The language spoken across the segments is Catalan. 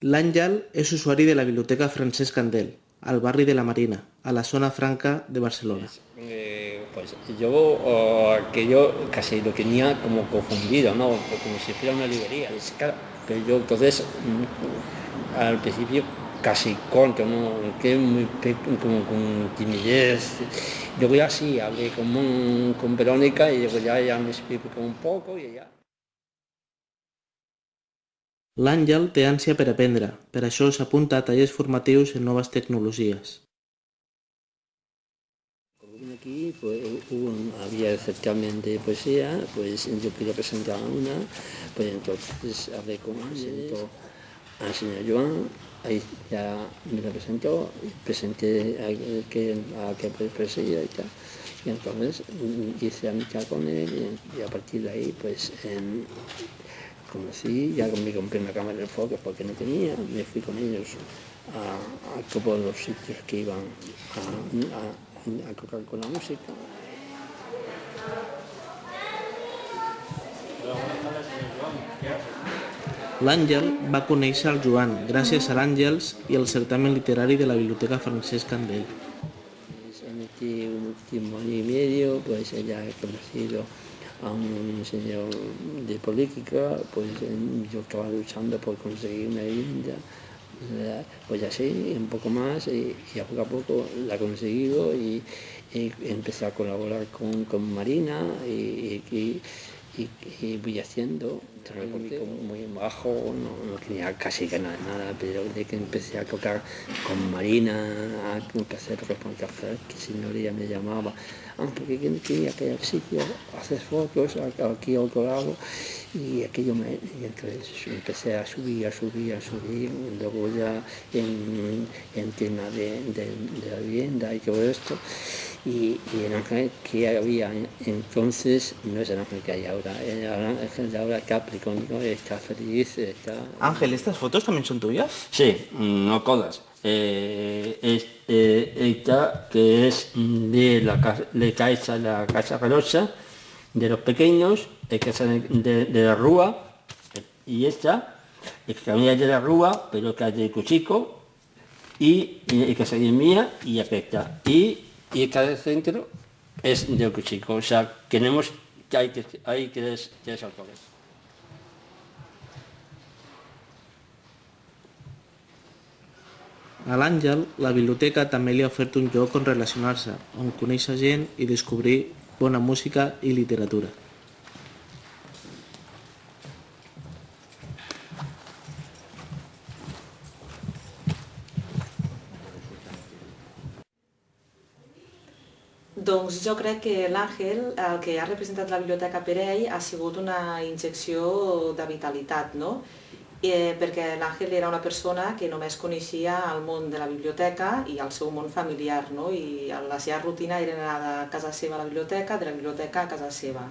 L'Àngel és usuari de la Biblioteca Francesc Candel, al barri de la Marina, a la zona franca de Barcelona. Eh, pues yo oh, aquello casi lo tenía como confundido, ¿no? Como si fuera una librería. Es pero yo entonces mm, al principio casi contra, ¿no? Que muy como con timidez. Luego ya sí, hablé con, con Verónica y luego ya, ya me explicó un poco y ya. L'Àngel té ànsia per aprendre, per això s'apunta a tallers formatius en noves tecnologies. Aquí, pues un- había el certamen de poesía, pues yo quería presentar una, pues entonces hablé con presentó al señor Joan, ahí ya me lo presentó, y presenté a que, a que presidía y tal. Y entonces mm, hice amistad con él y, y a partir de ahí pues em, conocí, ya me compré una cámara de fotos porque no tenía, me fui con ellos a, a todos los sitios que iban a, a- a tocar con la música. L'Àngel va conèixer el Joan gràcies a l'Àngels i al certamen literari de la Biblioteca Francesc Candel. Pues, en este último año y medio, pues ella he conocido a un señor de política, pues yo estaba luchando por conseguir una vivienda, pues así, un poco más, y, y a poco a poco la he conseguido y, y empecé a colaborar con, con Marina y, y- y- y voy haciendo, porque muy bajo, no, no tenía casi que nada, nada, pero de que empecé a tocar con Marina, a empecé a reportajes, que señoría me llamaba, ah, porque quería que al sitio hacer fotos aquí a otro lado, y aquello me, y entonces empecé a subir, a subir, a subir, luego ya en, en tema de, de- de la vivienda y todo esto, y, y el ángel que había entonces no es el ángel que hay ahora, el ángel de ahora Capricornio está feliz, está... Ángel, ¿estas fotos también son tuyas? Sí, no todas. Eh, es, eh, esta que es de la casa, de casa, la casa Rosa, de los pequeños, de, casa de, de- de la Rúa, y esta, es que también es de la Rúa, pero que es de Cuchico, y, y que es mía, y aquesta. Y, y del centro es de Cuchico, o sea, tenemos, hay, que- hay tres, tres autores. A l'Àngel, la biblioteca també li ha ofert un lloc on relacionar-se, on conèixer gent i descobrir bona música i literatura. Doncs jo crec que l'Àngel, el que ha representat la Biblioteca per ell, ha sigut una injecció de vitalitat, no? Eh, perquè l'Àngel era una persona que només coneixia el món de la biblioteca i el seu món familiar, no? I la seva rutina era anar de casa seva a la biblioteca, de la biblioteca a casa seva.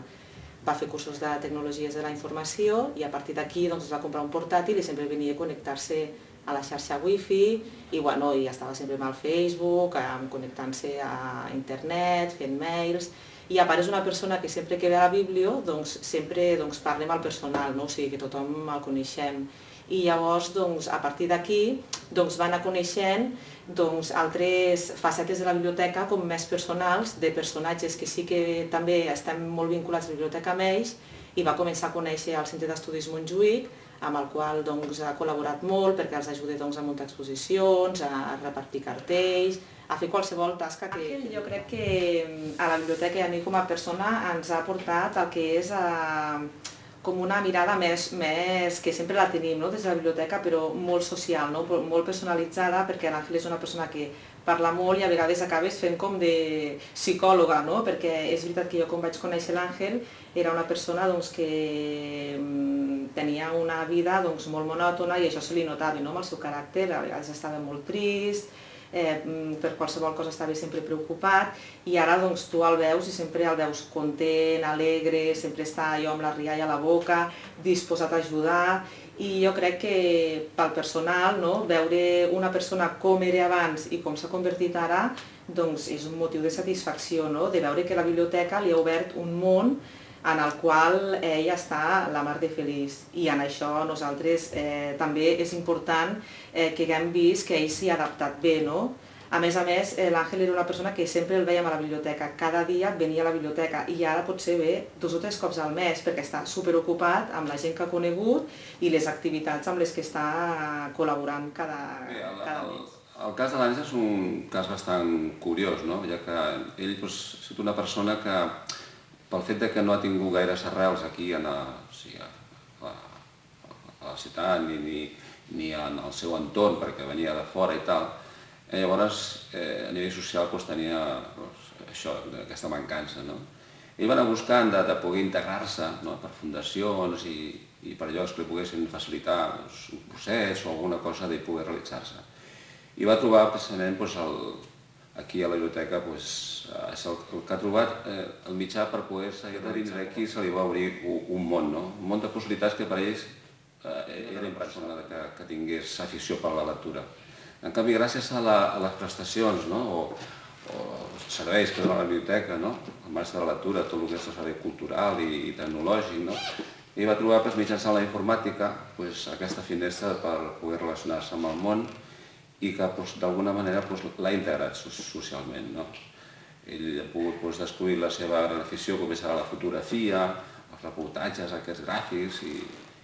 Va fer cursos de tecnologies de la informació i a partir d'aquí doncs, es va comprar un portàtil i sempre venia a connectar-se a la xarxa wifi i, bueno, i estava sempre amb el Facebook, connectant-se a internet, fent mails, i a part és una persona que sempre que ve a la biblio doncs, sempre doncs, parla amb el personal, no? o sigui que tothom el coneixem. I llavors, doncs, a partir d'aquí, doncs, van anar coneixent doncs, altres facetes de la biblioteca com més personals, de personatges que sí que també estem molt vinculats a la biblioteca amb ells, i va començar a conèixer el Centre d'Estudis Montjuïc, amb el qual doncs, ha col·laborat molt perquè els ajuda doncs, a muntar exposicions, a repartir cartells, a fer qualsevol tasca que... Àngel, jo crec que mm, a la biblioteca i a mi com a persona ens ha portat el que és a, com una mirada més, més que sempre la tenim no? des de la biblioteca, però molt social, no? molt personalitzada, perquè l'Àngel és una persona que parla molt i a vegades acabes fent com de psicòloga, no? perquè és veritat que jo quan vaig conèixer l'Àngel era una persona doncs, que mm, tenia una vida doncs, molt monòtona i això se li notava no? amb el seu caràcter, a vegades estava molt trist, eh, mm, per qualsevol cosa estava sempre preocupat i ara doncs, tu el veus i sempre el veus content, alegre, sempre està allò amb la rialla a la boca, disposat a ajudar i jo crec que pel personal no, veure una persona com era abans i com s'ha convertit ara doncs és un motiu de satisfacció, no? de veure que la biblioteca li ha obert un món en el qual ell està la mar de feliç i en això nosaltres eh, també és important eh, que haguem vist que ell s'hi ha adaptat bé, no? A més a més, eh, l'Àngel era una persona que sempre el veiem a la biblioteca, cada dia venia a la biblioteca i ara potser ve dos o tres cops al mes perquè està superocupat amb la gent que ha conegut i les activitats amb les que està col·laborant cada, Bé, el, cada el, mes. el cas de l'Àngel és un cas bastant curiós, no? ja que ell doncs, ha estat una persona que, pel fet de que no ha tingut gaires arrels aquí en a, o sigui, a, a, a la ciutat ni, ni, ni en el seu entorn, perquè venia de fora i tal, Eh, llavors, eh, a nivell social doncs, tenia doncs, això, aquesta mancança. No? Ell va anar buscant de, de poder integrar-se no? per fundacions i, i per llocs que li poguessin facilitar doncs, un procés o alguna cosa de poder realitzar-se. I va trobar precisament doncs, el, aquí a la biblioteca doncs, és el, el que ha trobat eh, el mitjà per poder seguir de dins d'aquí se li va obrir un, un món, no? un món de possibilitats que per ells eh, era impressionant que, que tingués afició per la lectura. En canvi, gràcies a, la, a les prestacions no? o, o serveis que dona la biblioteca, no? el marge de la lectura, tot el que és el servei cultural i, i tecnològic, no? i va trobar pues, mitjançant la informàtica pues, aquesta finestra per poder relacionar-se amb el món i que pues, d'alguna manera pues, l'ha integrat socialment. No? Ell ha pogut pues, descobrir la seva gran afició, com és ara la fotografia, els reportatges, aquests gràfics i,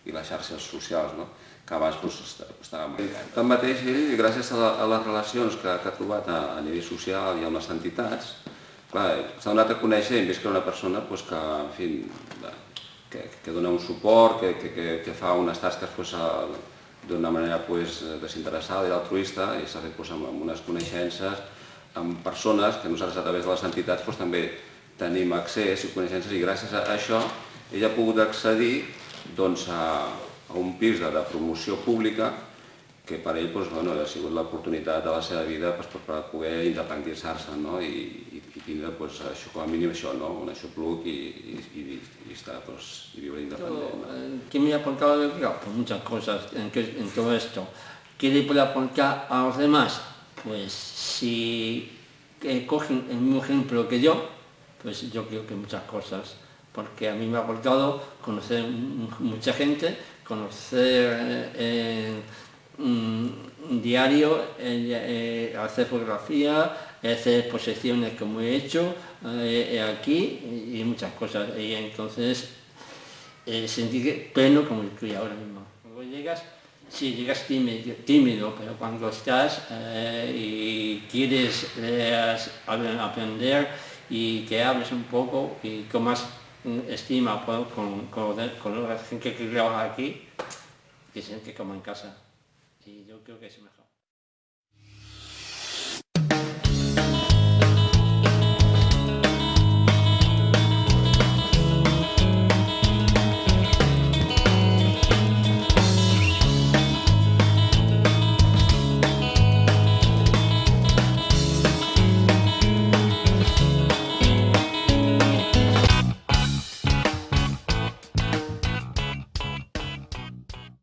i les xarxes socials. No? que abans doncs, estava molt Tanmateix, ell, gràcies a, la, a les relacions que, que ha trobat a, a nivell social i amb les entitats, s'ha donat a conèixer i vist que era una persona doncs, que, en fi, que, que dona un suport, que, que, que, fa unes tasques doncs, d'una manera pues, desinteressada i altruista i s'ha fet pues, amb, amb unes coneixences amb persones que nosaltres a través de les entitats pues, també tenim accés i coneixences i gràcies a això ella ha pogut accedir doncs, a, a un pis de, de promoció pública que per ell doncs, bueno, ha sigut l'oportunitat de la seva vida doncs, per poder independitzar-se no? I, i, i tindre pues, això, com a mínim això, ¿no? un aixopluc i, i, i, y estar, pues, y vivir independent. ¿no? Eh, ¿Qué me ha aportado? Claro, pues muchas cosas en, que, en todo esto. ¿Qué le puede aportar a los demás? Pues si eh, cogen el mismo ejemplo que yo, pues yo creo que muchas cosas, porque a mí me ha aportado conocer mucha gente, conocer eh, diario, eh, hacer fotografía, hacer exposiciones como he hecho eh, aquí y muchas cosas. Y entonces eh, sentí pleno como estoy ahora mismo. Cuando llegas, sí, llegas tímido, pero cuando estás y quieres aprender y que hables un poco y con más estima con, con, con la gente que trabaja aquí, que siente como en casa. Y yo creo que es mejor.